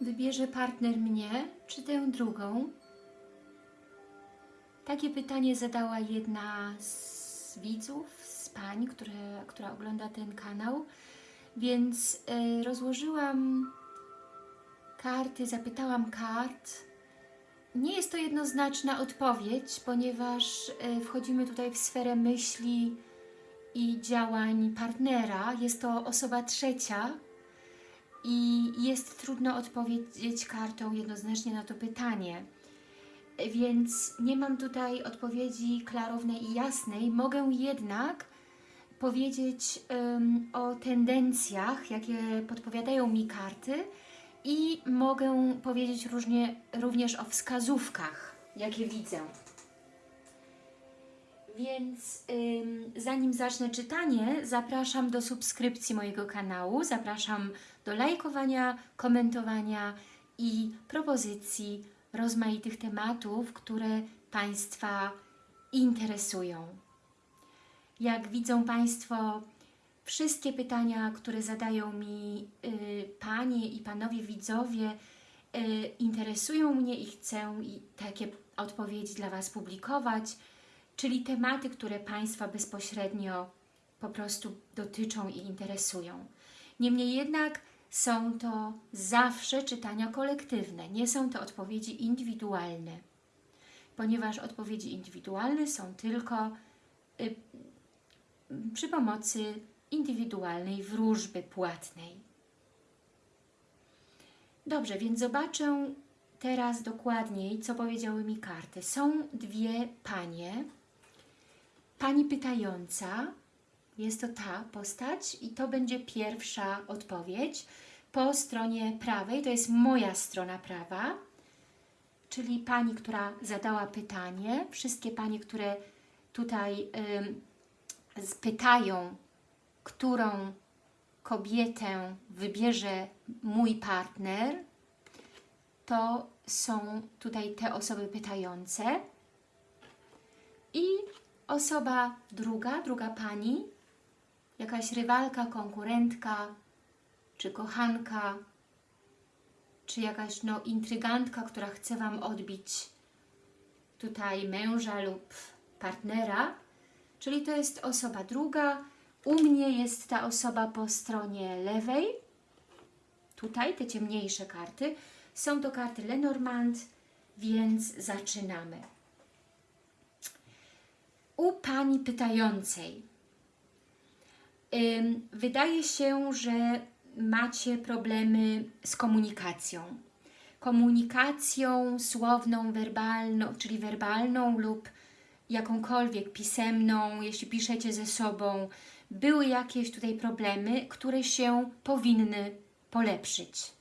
Wybierze partner mnie, czy tę drugą? Takie pytanie zadała jedna z widzów, z pań, które, która ogląda ten kanał, więc y, rozłożyłam karty, zapytałam kart. Nie jest to jednoznaczna odpowiedź, ponieważ y, wchodzimy tutaj w sferę myśli i działań partnera. Jest to osoba trzecia i jest trudno odpowiedzieć kartą jednoznacznie na to pytanie. Więc nie mam tutaj odpowiedzi klarownej i jasnej. Mogę jednak powiedzieć um, o tendencjach, jakie podpowiadają mi karty i mogę powiedzieć różnie, również o wskazówkach, jakie widzę. Więc ym, zanim zacznę czytanie, zapraszam do subskrypcji mojego kanału, zapraszam do lajkowania, komentowania i propozycji rozmaitych tematów, które Państwa interesują. Jak widzą Państwo, wszystkie pytania, które zadają mi y, Panie i Panowie widzowie, y, interesują mnie i chcę i takie odpowiedzi dla Was publikować, czyli tematy, które Państwa bezpośrednio po prostu dotyczą i interesują. Niemniej jednak są to zawsze czytania kolektywne, nie są to odpowiedzi indywidualne, ponieważ odpowiedzi indywidualne są tylko y, przy pomocy indywidualnej wróżby płatnej. Dobrze, więc zobaczę teraz dokładniej, co powiedziały mi karty. Są dwie panie. Pani pytająca, jest to ta postać i to będzie pierwsza odpowiedź. Po stronie prawej, to jest moja strona prawa, czyli pani, która zadała pytanie. Wszystkie panie, które tutaj y, pytają, którą kobietę wybierze mój partner, to są tutaj te osoby pytające. I osoba druga, druga pani, jakaś rywalka, konkurentka, czy kochanka, czy jakaś no, intrygantka, która chce Wam odbić tutaj męża lub partnera, czyli to jest osoba druga. U mnie jest ta osoba po stronie lewej, tutaj te ciemniejsze karty. Są to karty Lenormand, więc zaczynamy. U Pani pytającej Wydaje się, że macie problemy z komunikacją. Komunikacją słowną, werbalną, czyli werbalną lub jakąkolwiek pisemną, jeśli piszecie ze sobą, były jakieś tutaj problemy, które się powinny polepszyć.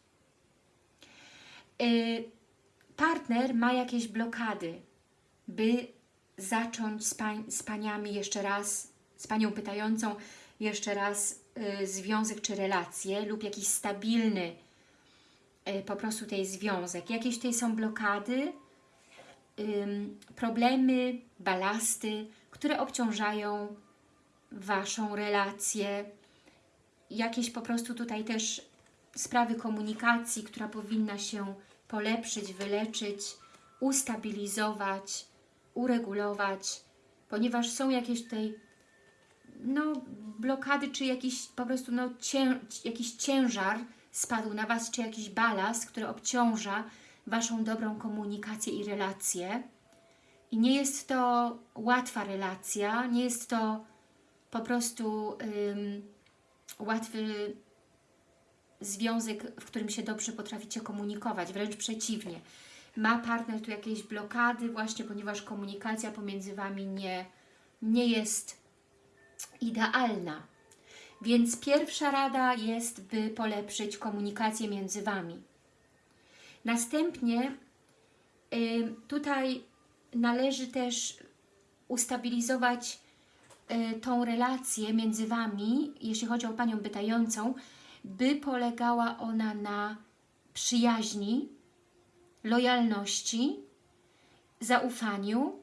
Partner ma jakieś blokady, by zacząć z, pań, z paniami jeszcze raz, z panią pytającą, jeszcze raz y, związek czy relację lub jakiś stabilny y, po prostu tej związek. Jakieś tutaj są blokady, problemy, balasty, które obciążają Waszą relację. Jakieś po prostu tutaj też sprawy komunikacji, która powinna się polepszyć, wyleczyć, ustabilizować, uregulować, ponieważ są jakieś tutaj no, blokady, czy jakiś po prostu no, cię, jakiś ciężar spadł na Was, czy jakiś balast, który obciąża Waszą dobrą komunikację i relację. I nie jest to łatwa relacja, nie jest to po prostu ym, łatwy związek, w którym się dobrze potraficie komunikować, wręcz przeciwnie. Ma partner tu jakieś blokady właśnie, ponieważ komunikacja pomiędzy Wami nie, nie jest idealna. Więc pierwsza rada jest, by polepszyć komunikację między Wami. Następnie y, tutaj należy też ustabilizować y, tą relację między Wami, jeśli chodzi o Panią pytającą, by polegała ona na przyjaźni, lojalności, zaufaniu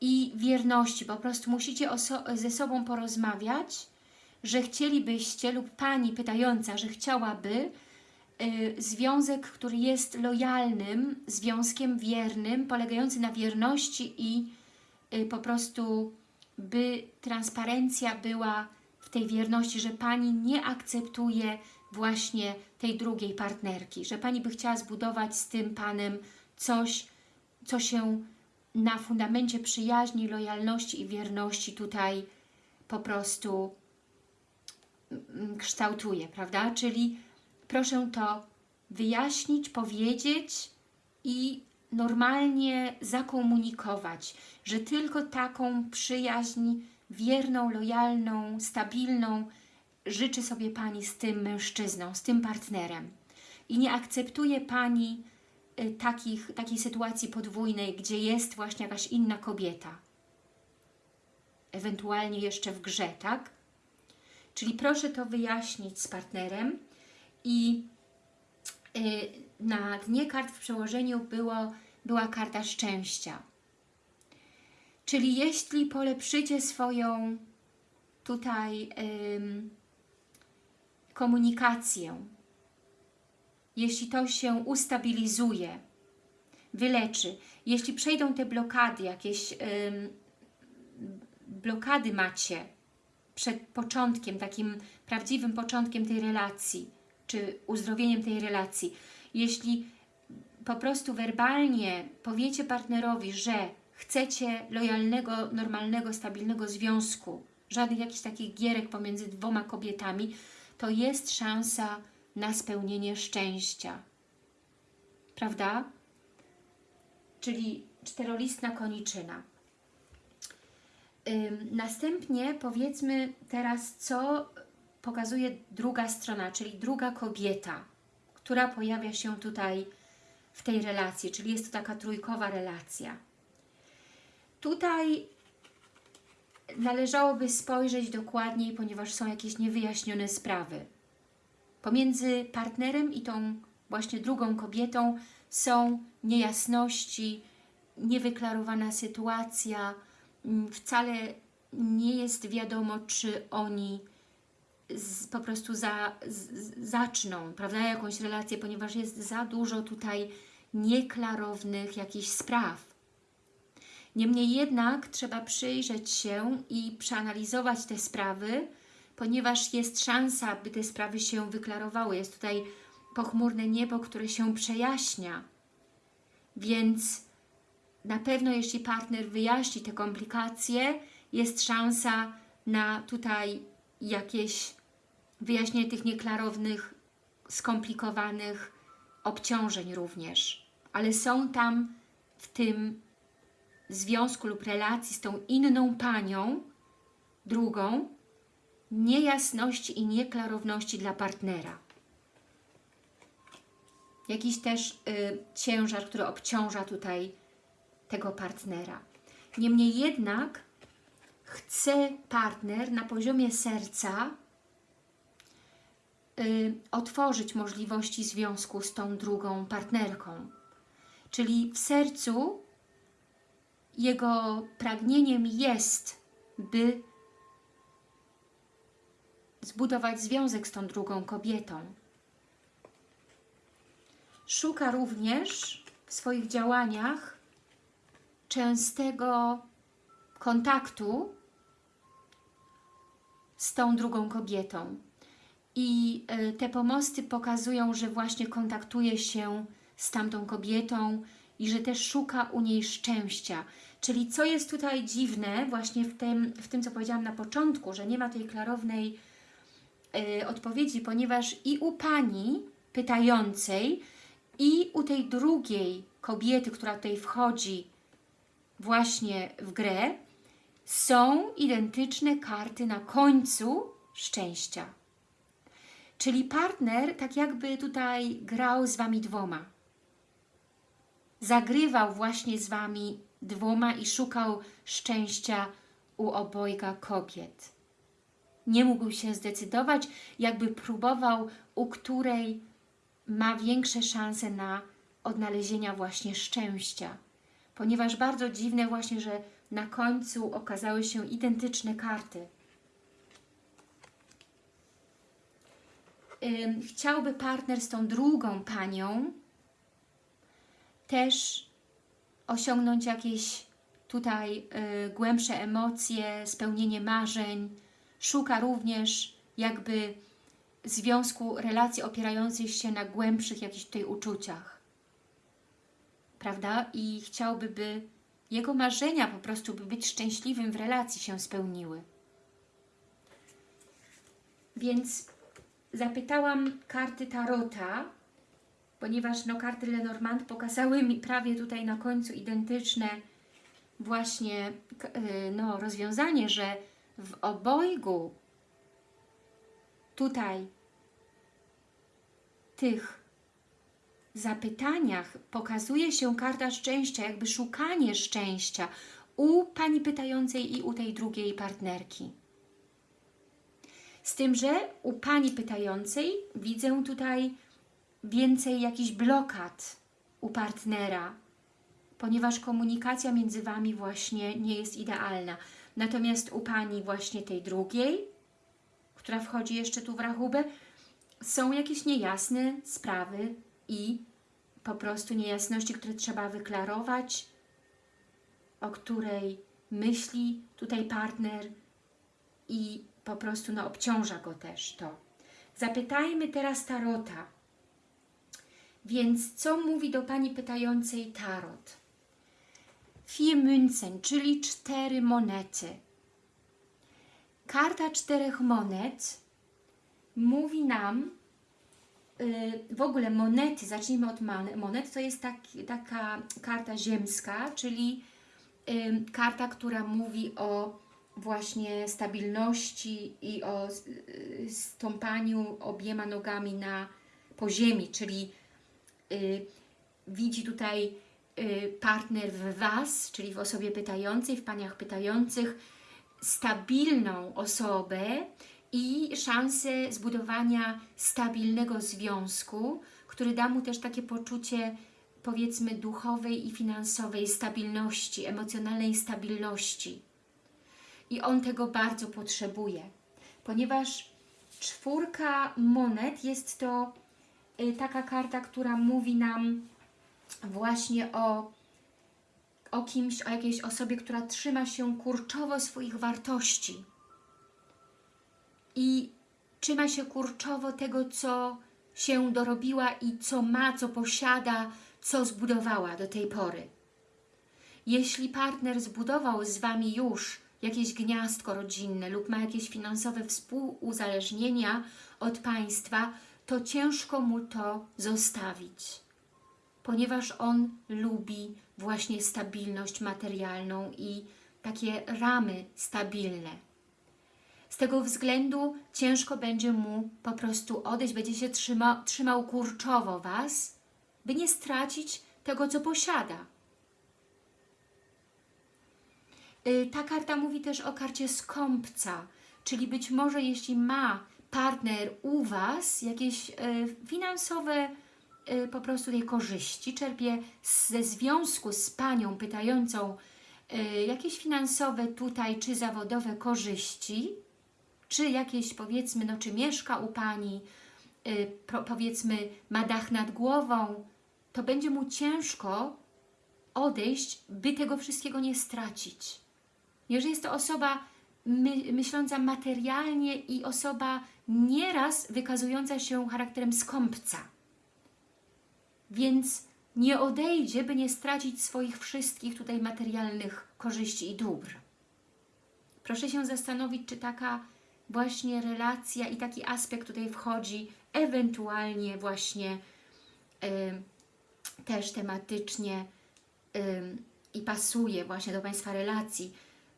i wierności. Po prostu musicie ze sobą porozmawiać, że chcielibyście lub Pani pytająca, że chciałaby, y, związek, który jest lojalnym, związkiem wiernym, polegający na wierności i y, po prostu by transparencja była w tej wierności, że Pani nie akceptuje właśnie tej drugiej partnerki, że Pani by chciała zbudować z tym Panem coś, co się na fundamencie przyjaźni, lojalności i wierności tutaj po prostu mm, kształtuje, prawda? Czyli proszę to wyjaśnić, powiedzieć i normalnie zakomunikować, że tylko taką przyjaźń wierną, lojalną, stabilną życzy sobie Pani z tym mężczyzną, z tym partnerem. I nie akceptuje Pani y, takich, takiej sytuacji podwójnej, gdzie jest właśnie jakaś inna kobieta. Ewentualnie jeszcze w grze, tak? Czyli proszę to wyjaśnić z partnerem i y, na dnie kart w przełożeniu było, była karta szczęścia. Czyli jeśli polepszycie swoją tutaj komunikację, jeśli to się ustabilizuje, wyleczy, jeśli przejdą te blokady, jakieś blokady macie przed początkiem, takim prawdziwym początkiem tej relacji, czy uzdrowieniem tej relacji, jeśli po prostu werbalnie powiecie partnerowi, że chcecie lojalnego, normalnego, stabilnego związku, żadnych jakichś takich gierek pomiędzy dwoma kobietami, to jest szansa na spełnienie szczęścia. Prawda? Czyli czterolistna koniczyna. Następnie powiedzmy teraz, co pokazuje druga strona, czyli druga kobieta, która pojawia się tutaj w tej relacji, czyli jest to taka trójkowa relacja. Tutaj należałoby spojrzeć dokładniej, ponieważ są jakieś niewyjaśnione sprawy. Pomiędzy partnerem i tą właśnie drugą kobietą są niejasności, niewyklarowana sytuacja, mm, wcale nie jest wiadomo, czy oni z, po prostu za, z, zaczną, prawda, jakąś relację, ponieważ jest za dużo tutaj nieklarownych jakichś spraw. Niemniej jednak trzeba przyjrzeć się i przeanalizować te sprawy, ponieważ jest szansa, by te sprawy się wyklarowały. Jest tutaj pochmurne niebo, które się przejaśnia. Więc na pewno jeśli partner wyjaśni te komplikacje, jest szansa na tutaj jakieś wyjaśnienie tych nieklarownych, skomplikowanych obciążeń również. Ale są tam w tym związku lub relacji z tą inną panią, drugą, niejasności i nieklarowności dla partnera. Jakiś też y, ciężar, który obciąża tutaj tego partnera. Niemniej jednak chce partner na poziomie serca y, otworzyć możliwości związku z tą drugą partnerką. Czyli w sercu jego pragnieniem jest, by zbudować związek z tą drugą kobietą. Szuka również w swoich działaniach częstego kontaktu z tą drugą kobietą. I e, te pomosty pokazują, że właśnie kontaktuje się z tamtą kobietą i że też szuka u niej szczęścia. Czyli co jest tutaj dziwne właśnie w tym, w tym co powiedziałam na początku, że nie ma tej klarownej y, odpowiedzi, ponieważ i u Pani pytającej i u tej drugiej kobiety, która tutaj wchodzi właśnie w grę, są identyczne karty na końcu szczęścia. Czyli partner tak jakby tutaj grał z Wami dwoma. Zagrywał właśnie z Wami dwoma i szukał szczęścia u obojga kobiet. Nie mógł się zdecydować, jakby próbował, u której ma większe szanse na odnalezienia właśnie szczęścia. Ponieważ bardzo dziwne właśnie, że na końcu okazały się identyczne karty. chciałby partner z tą drugą panią też osiągnąć jakieś tutaj y, głębsze emocje, spełnienie marzeń. Szuka również jakby związku, relacji opierających się na głębszych jakichś tutaj uczuciach. Prawda? I chciałby, by jego marzenia po prostu, by być szczęśliwym w relacji się spełniły. Więc zapytałam karty Tarota, ponieważ no, karty Lenormand pokazały mi prawie tutaj na końcu identyczne właśnie y, no, rozwiązanie, że w obojgu tutaj tych zapytaniach pokazuje się karta szczęścia, jakby szukanie szczęścia u pani pytającej i u tej drugiej partnerki. Z tym, że u pani pytającej widzę tutaj więcej jakichś blokad u partnera, ponieważ komunikacja między Wami właśnie nie jest idealna. Natomiast u Pani właśnie tej drugiej, która wchodzi jeszcze tu w rachubę, są jakieś niejasne sprawy i po prostu niejasności, które trzeba wyklarować, o której myśli tutaj partner i po prostu no, obciąża go też to. Zapytajmy teraz Tarota. Więc co mówi do Pani pytającej Tarot? Vier Münzen, czyli cztery monety. Karta czterech monet mówi nam, y, w ogóle monety, zacznijmy od mon- monet, to jest taki, taka karta ziemska, czyli y, karta, która mówi o właśnie stabilności i o y, stąpaniu obiema nogami na po ziemi, czyli y, widzi tutaj y, partner w Was, czyli w osobie pytającej, w Paniach pytających, stabilną osobę i szansę zbudowania stabilnego związku, który da mu też takie poczucie powiedzmy duchowej i finansowej stabilności, emocjonalnej stabilności. I on tego bardzo potrzebuje, ponieważ czwórka monet jest to taka karta, która mówi nam właśnie o, o kimś, o jakiejś osobie, która trzyma się kurczowo swoich wartości i trzyma się kurczowo tego, co się dorobiła i co ma, co posiada, co zbudowała do tej pory. Jeśli partner zbudował z Wami już jakieś gniazdko rodzinne lub ma jakieś finansowe współuzależnienia od Państwa, to ciężko mu to zostawić, ponieważ on lubi właśnie stabilność materialną i takie ramy stabilne. Z tego względu ciężko będzie mu po prostu odejść, będzie się trzyma, trzymał kurczowo Was, by nie stracić tego, co posiada. Y, Ta karta mówi też o karcie skąpca, czyli być może jeśli ma partner u Was jakieś y, finansowe y, po prostu tej korzyści, czerpie ze związku z Panią pytającą y, jakieś finansowe tutaj, czy zawodowe korzyści, czy jakieś powiedzmy, no czy mieszka u Pani, powiedzmy ma dach nad głową, to będzie mu ciężko odejść, by tego wszystkiego nie stracić. Jeżeli jest to osoba my, myśląca materialnie i osoba nieraz wykazująca się charakterem skąpca. Więc nie odejdzie, by nie stracić swoich wszystkich tutaj materialnych korzyści i dóbr. Proszę się zastanowić, czy taka właśnie relacja i taki aspekt tutaj wchodzi, ewentualnie właśnie y, też tematycznie y, i pasuje właśnie do Państwa relacji,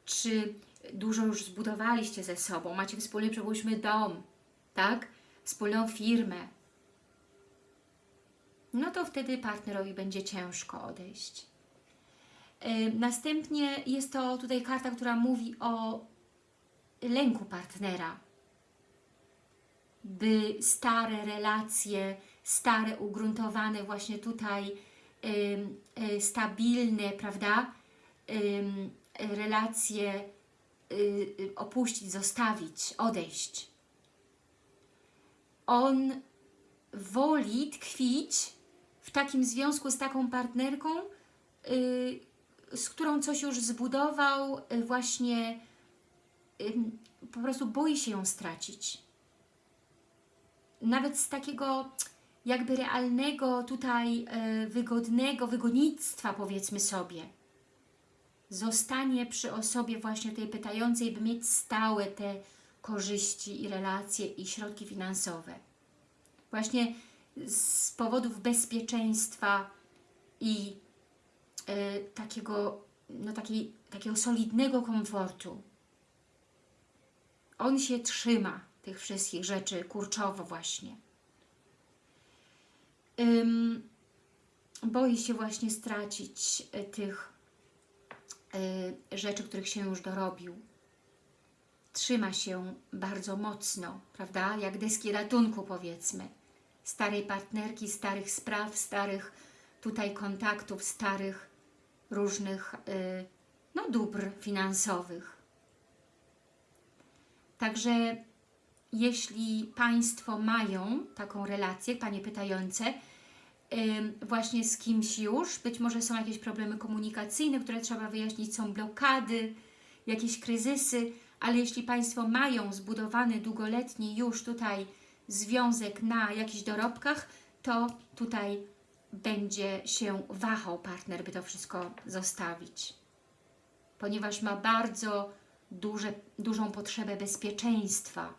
czy dużo już zbudowaliście ze sobą, macie wspólny, przypuśćmy, dom, tak? Wspólną firmę, no to wtedy partnerowi będzie ciężko odejść. Yy, Następnie jest to tutaj karta, która mówi o lęku partnera, by stare relacje, stare, ugruntowane właśnie tutaj, y, stabilne, prawda, relacje y, y, opuścić, zostawić, odejść. On woli tkwić w takim związku z taką partnerką, yy, z którą coś już zbudował, yy, właśnie yy, po prostu boi się ją stracić. Nawet z takiego jakby realnego tutaj wygodnego wygodnictwa powiedzmy sobie. Zostanie przy osobie właśnie tej pytającej, by mieć stałe te korzyści i relacje i środki finansowe. Właśnie z powodów bezpieczeństwa i y, takiego, no takiej, takiego solidnego komfortu. On się trzyma tych wszystkich rzeczy kurczowo właśnie. Ym, boi się właśnie stracić y, tych y, rzeczy, których się już dorobił. Trzyma się bardzo mocno, prawda? Jak deski ratunku powiedzmy starej partnerki, starych spraw, starych tutaj kontaktów, starych różnych yy, no, dóbr finansowych. Także jeśli Państwo mają taką relację, Panie pytające, yy, właśnie z kimś już, być może są jakieś problemy komunikacyjne, które trzeba wyjaśnić, są blokady, jakieś kryzysy, ale jeśli Państwo mają zbudowany długoletni już tutaj związek na jakichś dorobkach, to tutaj będzie się wahał partner, by to wszystko zostawić. Ponieważ ma bardzo duże, dużą potrzebę bezpieczeństwa.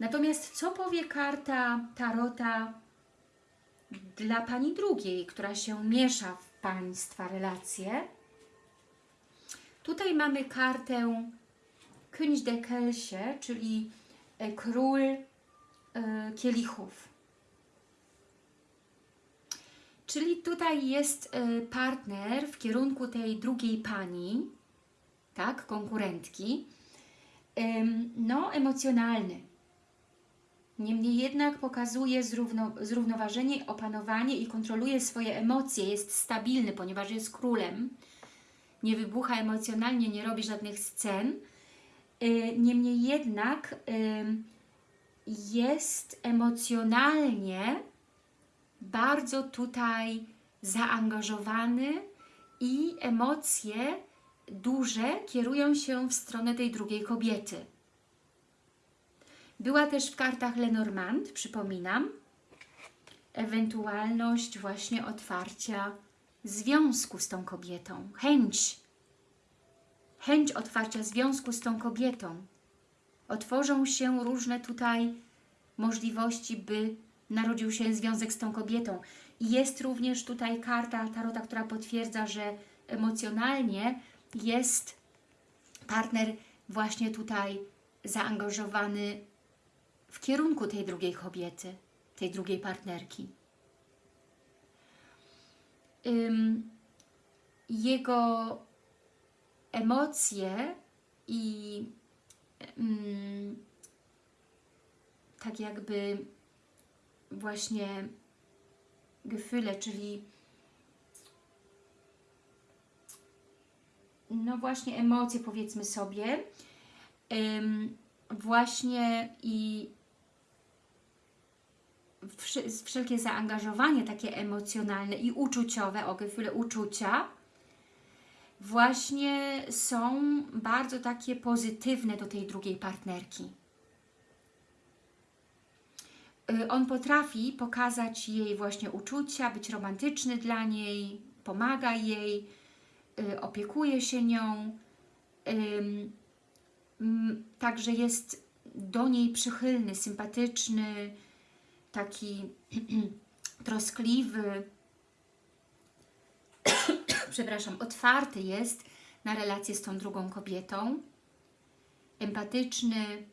Natomiast co powie karta Tarota dla Pani drugiej, która się miesza w Państwa relacje? Tutaj mamy kartę König de Kelsie, czyli E, król e, kielichów. Czyli tutaj jest e, partner w kierunku tej drugiej pani, tak, konkurentki, no emocjonalny. Niemniej jednak pokazuje zrówno, zrównoważenie, opanowanie i kontroluje swoje emocje, jest stabilny, ponieważ jest królem, nie wybucha emocjonalnie, nie robi żadnych scen, Y, niemniej jednak jest emocjonalnie bardzo tutaj zaangażowany i emocje duże kierują się w stronę tej drugiej kobiety. Była też w kartach Lenormand, przypominam, ewentualność właśnie otwarcia związku z tą kobietą, chęć chęć otwarcia związku z tą kobietą. Otworzą się różne tutaj możliwości, by narodził się związek z tą kobietą. I jest również tutaj karta Tarota, która potwierdza, że emocjonalnie jest partner właśnie tutaj zaangażowany w kierunku tej drugiej kobiety, tej drugiej partnerki. Jego emocje i tak jakby właśnie Gefühle, czyli no właśnie emocje powiedzmy sobie właśnie i wszelkie zaangażowanie takie emocjonalne i uczuciowe, o Gefühle uczucia właśnie są bardzo takie pozytywne do tej drugiej partnerki. Y, on potrafi pokazać jej właśnie uczucia, być romantyczny dla niej, pomaga jej, y, opiekuje się nią, także jest do niej przychylny, sympatyczny, taki troskliwy, przepraszam, otwarty jest na relację z tą drugą kobietą, empatyczny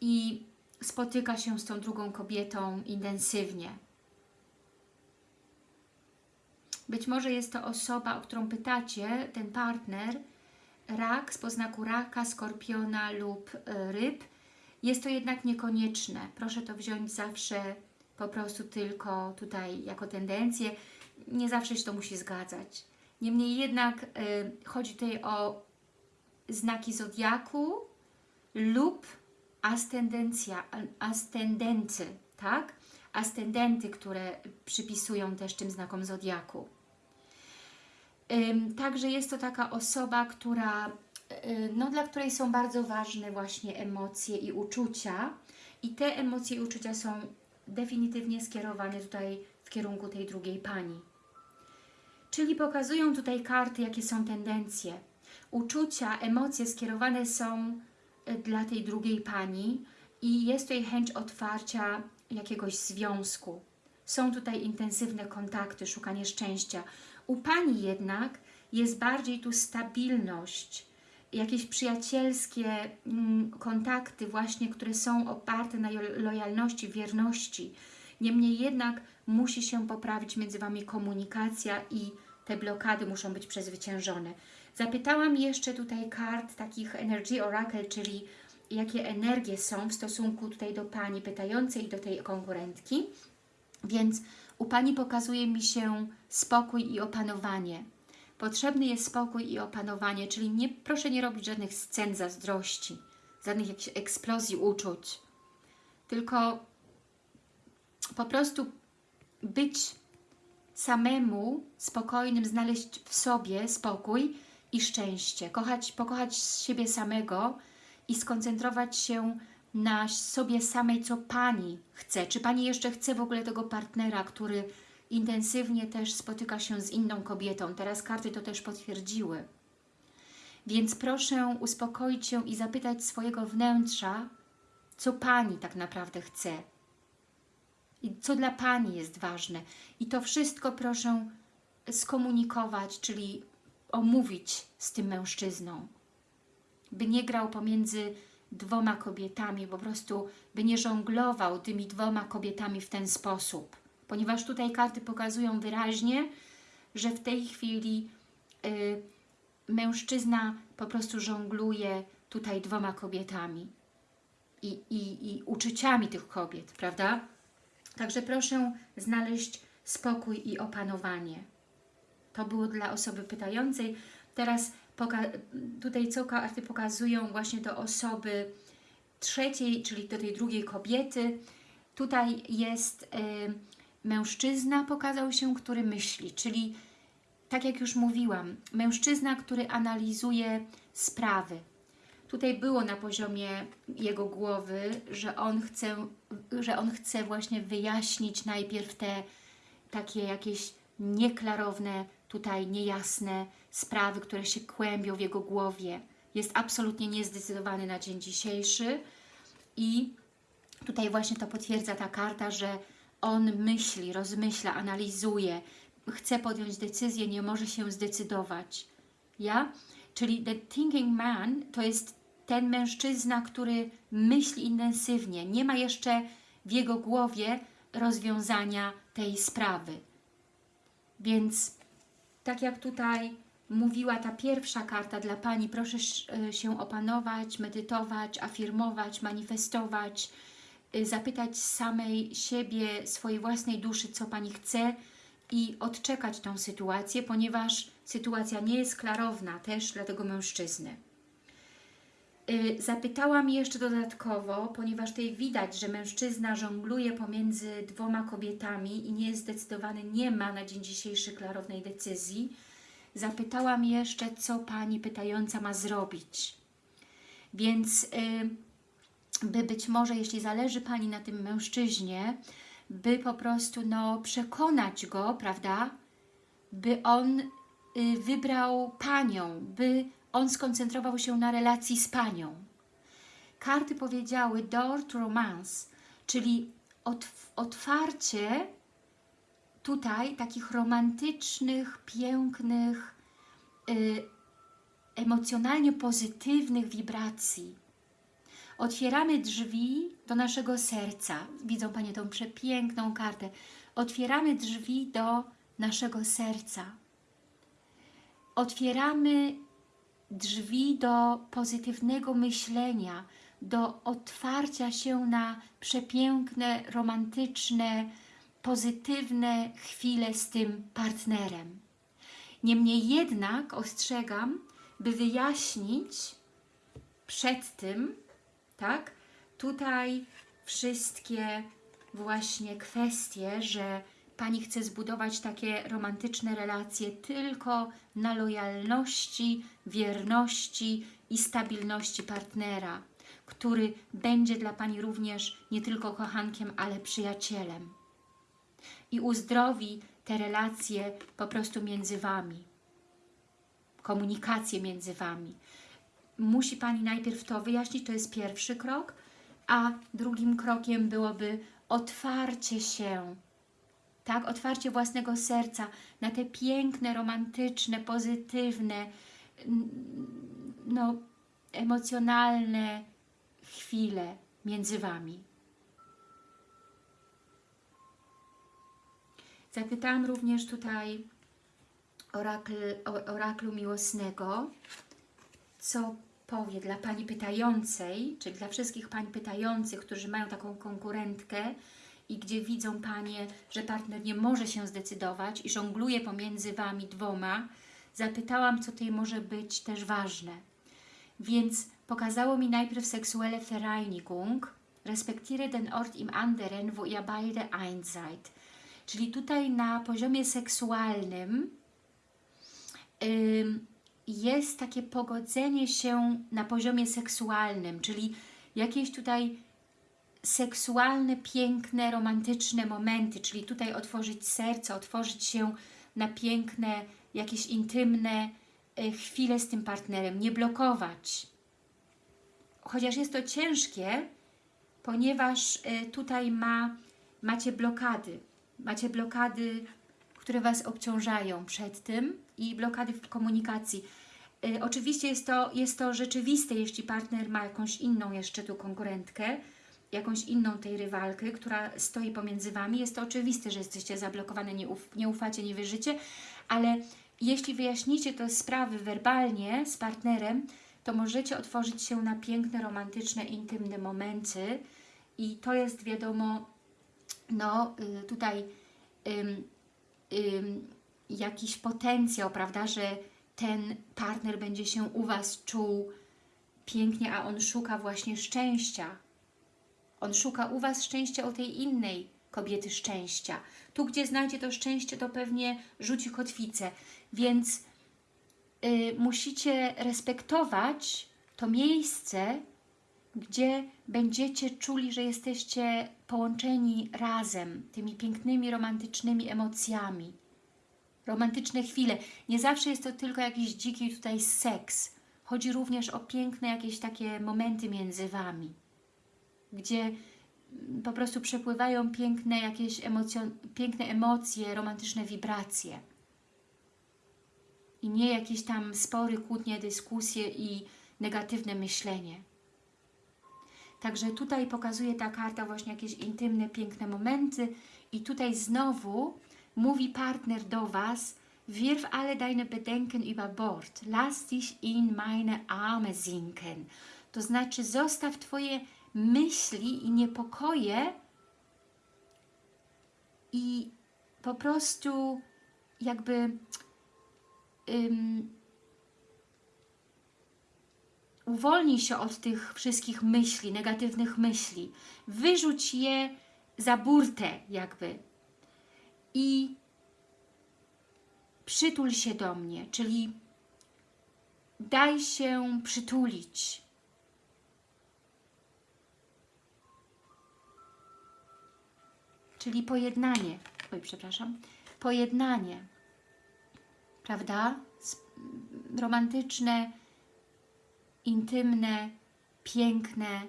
i spotyka się z tą drugą kobietą intensywnie. Być może jest to osoba, o którą pytacie, ten partner, rak z poznaku raka, skorpiona lub e, ryb. Jest to jednak niekonieczne. Proszę to wziąć zawsze po prostu tylko tutaj jako tendencję nie zawsze się to musi zgadzać. Niemniej jednak y, chodzi tutaj o znaki Zodiaku lub ascendencja, ascendency, tak? Ascendenty, które przypisują też tym znakom Zodiaku. Także jest to taka osoba, która, no, dla której są bardzo ważne właśnie emocje i uczucia i te emocje i uczucia są definitywnie skierowane tutaj w kierunku tej drugiej pani. Czyli pokazują tutaj karty, jakie są tendencje. Uczucia, emocje skierowane są y, dla tej drugiej pani i jest tutaj chęć otwarcia jakiegoś związku. Są tutaj intensywne kontakty, szukanie szczęścia. U pani jednak jest bardziej tu stabilność, jakieś przyjacielskie mm, kontakty właśnie, które są oparte na lojalności, wierności. Niemniej jednak musi się poprawić między Wami komunikacja i te blokady muszą być przezwyciężone. Zapytałam jeszcze tutaj kart takich Energy Oracle, czyli jakie energie są w stosunku tutaj do Pani pytającej i do tej konkurentki. Więc u Pani pokazuje mi się spokój i opanowanie. Potrzebny jest spokój i opanowanie, czyli nie, proszę nie robić żadnych scen zazdrości, żadnych jakichś eksplozji uczuć, tylko po prostu być samemu spokojnym, znaleźć w sobie spokój i szczęście, kochać, pokochać siebie samego i skoncentrować się na sobie samej, co Pani chce. Czy Pani jeszcze chce w ogóle tego partnera, który intensywnie też spotyka się z inną kobietą? Teraz karty to też potwierdziły. Więc proszę uspokoić się i zapytać swojego wnętrza, co Pani tak naprawdę chce. I co dla Pani jest ważne. I to wszystko proszę skomunikować, czyli omówić z tym mężczyzną. By nie grał pomiędzy dwoma kobietami, po prostu by nie żonglował tymi dwoma kobietami w ten sposób. Ponieważ tutaj karty pokazują wyraźnie, że w tej chwili y, mężczyzna po prostu żongluje tutaj dwoma kobietami i, i, i uczuciami tych kobiet, prawda? Także proszę znaleźć spokój i opanowanie. To było dla osoby pytającej. Teraz tutaj co karty pokazują właśnie do osoby trzeciej, czyli do tej drugiej kobiety. Tutaj jest y, mężczyzna, pokazał się, który myśli, czyli tak jak już mówiłam, mężczyzna, który analizuje sprawy. Tutaj było na poziomie jego głowy, że on chce, że on chce właśnie wyjaśnić najpierw te takie jakieś nieklarowne, tutaj niejasne sprawy, które się kłębią w jego głowie. Jest absolutnie niezdecydowany na dzień dzisiejszy i tutaj właśnie to potwierdza ta karta, że on myśli, rozmyśla, analizuje, chce podjąć decyzję, nie może się zdecydować. Ja? Czyli the thinking man to jest ten mężczyzna, który myśli intensywnie, nie ma jeszcze w jego głowie rozwiązania tej sprawy. Więc tak jak tutaj mówiła ta pierwsza karta dla Pani, proszę się opanować, medytować, afirmować, manifestować, zapytać samej siebie, swojej własnej duszy, co Pani chce i odczekać tą sytuację, ponieważ sytuacja nie jest klarowna też dla tego mężczyzny. Y, zapytałam jeszcze dodatkowo, ponieważ tutaj widać, że mężczyzna żongluje pomiędzy dwoma kobietami i nie jest zdecydowany, nie ma na dzień dzisiejszy klarownej decyzji. Zapytałam jeszcze, co Pani pytająca ma zrobić. Więc y, by być może, jeśli zależy Pani na tym mężczyźnie, by po prostu no, przekonać go, prawda, by on y, wybrał Panią, by on skoncentrował się na relacji z Panią. Karty powiedziały door to romance, czyli otwarcie tutaj takich romantycznych, pięknych, y, emocjonalnie pozytywnych wibracji. Otwieramy drzwi do naszego serca. Widzą Panie tą przepiękną kartę. Otwieramy drzwi do naszego serca. Otwieramy drzwi do pozytywnego myślenia, do otwarcia się na przepiękne, romantyczne, pozytywne chwile z tym partnerem. Niemniej jednak ostrzegam, by wyjaśnić przed tym, tak, tutaj wszystkie właśnie kwestie, że Pani chce zbudować takie romantyczne relacje tylko na lojalności, wierności i stabilności partnera, który będzie dla Pani również nie tylko kochankiem, ale przyjacielem. I uzdrowi te relacje po prostu między Wami, komunikację między Wami. Musi Pani najpierw to wyjaśnić, to jest pierwszy krok, a drugim krokiem byłoby otwarcie się tak, otwarcie własnego serca na te piękne, romantyczne, pozytywne, no, emocjonalne chwile między Wami. Zapytałam również tutaj orakl, o- oraklu miłosnego, co dla Pani pytającej, czyli dla wszystkich Pań pytających, którzy mają taką konkurentkę i gdzie widzą Panie, że partner nie może się zdecydować i żongluje pomiędzy Wami dwoma, zapytałam, co tutaj może być też ważne. Więc pokazało mi najpierw sexuelle Vereinigung, respektiere den Ort im anderen, wo ihr beide eins seid. Czyli tutaj na poziomie seksualnym ym, jest takie pogodzenie się na poziomie seksualnym, czyli jakieś tutaj seksualne, piękne, romantyczne momenty, czyli tutaj otworzyć serce, otworzyć się na piękne, jakieś intymne y, chwile z tym partnerem, nie blokować. Chociaż jest to ciężkie, ponieważ y, tutaj ma, macie blokady, macie blokady, które Was obciążają przed tym i blokady w komunikacji. Y, Oczywiście jest to, jest to rzeczywiste, jeśli partner ma jakąś inną jeszcze tu konkurentkę, jakąś inną tej rywalkę, która stoi pomiędzy Wami. Jest to oczywiste, że jesteście zablokowane, nie, uf, nie ufacie, nie wierzycie, ale jeśli wyjaśnicie te sprawy werbalnie z partnerem, to możecie otworzyć się na piękne, romantyczne, intymne momenty i to jest wiadomo, no y, tutaj ym, ym, jakiś potencjał, prawda, że ten partner będzie się u Was czuł pięknie, a on szuka właśnie szczęścia. On szuka u Was szczęścia u tej innej kobiety szczęścia. Tu, gdzie znajdzie to szczęście, to pewnie rzuci kotwicę. Więc y, musicie respektować to miejsce, gdzie będziecie czuli, że jesteście połączeni razem tymi pięknymi, romantycznymi emocjami. Romantyczne chwile. Nie zawsze jest to tylko jakiś dziki tutaj seks. Chodzi również o piękne jakieś takie momenty między Wami, gdzie po prostu przepływają piękne jakieś emocjo- piękne emocje, romantyczne wibracje. I nie jakieś tam spory, kłótnie, dyskusje i negatywne myślenie. Także tutaj pokazuje ta karta właśnie jakieś intymne, piękne momenty i tutaj znowu mówi partner do Was, wirf alle deine Bedenken über Bord, lass dich in meine Arme sinken. To znaczy zostaw Twoje myśli i niepokoje i po prostu jakby ym, uwolnij się od tych wszystkich myśli, negatywnych myśli. Wyrzuć je za burtę jakby i przytul się do mnie, czyli daj się przytulić. Czyli pojednanie, oj przepraszam, pojednanie, prawda? Romantyczne, intymne, piękne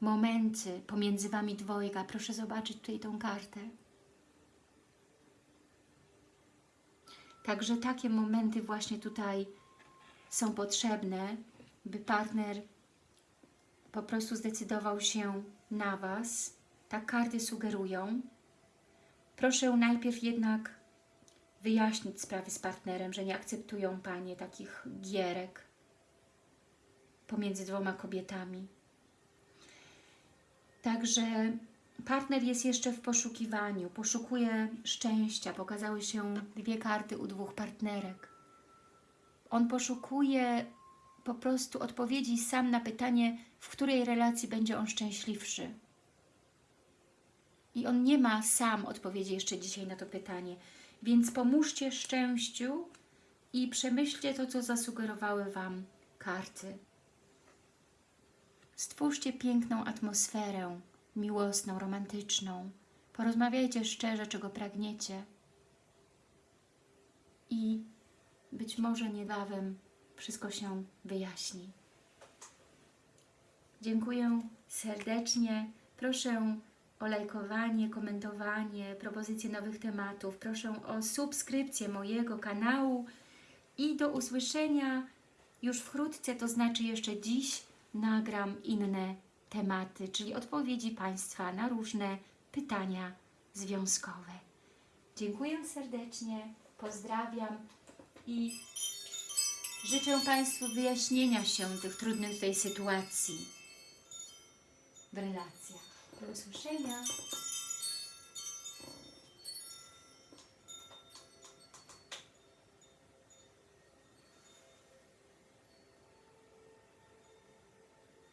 momenty pomiędzy Wami dwojga. Proszę zobaczyć tutaj tą kartę. Także takie momenty właśnie tutaj są potrzebne, by partner po prostu zdecydował się na Was. Tak karty sugerują. Proszę najpierw jednak wyjaśnić sprawy z partnerem, że nie akceptują Panie takich gierek pomiędzy dwoma kobietami. Także partner jest jeszcze w poszukiwaniu, poszukuje szczęścia. Pokazały się dwie karty u dwóch partnerek. On poszukuje po prostu odpowiedzi sam na pytanie, w której relacji będzie on szczęśliwszy. I on nie ma sam odpowiedzi jeszcze dzisiaj na to pytanie. Więc pomóżcie szczęściu i przemyślcie to, co zasugerowały Wam karty. Stwórzcie piękną atmosferę, miłosną, romantyczną. Porozmawiajcie szczerze, czego pragniecie. I być może niebawem wszystko się wyjaśni. Dziękuję serdecznie. Proszę o lajkowanie, komentowanie, propozycje nowych tematów. Proszę o subskrypcję mojego kanału i do usłyszenia już wkrótce, to znaczy jeszcze dziś nagram inne tematy, czyli odpowiedzi Państwa na różne pytania związkowe. Dziękuję serdecznie, pozdrawiam i życzę Państwu wyjaśnienia się tych trudnych tutaj sytuacji w relacjach. Do usłyszenia.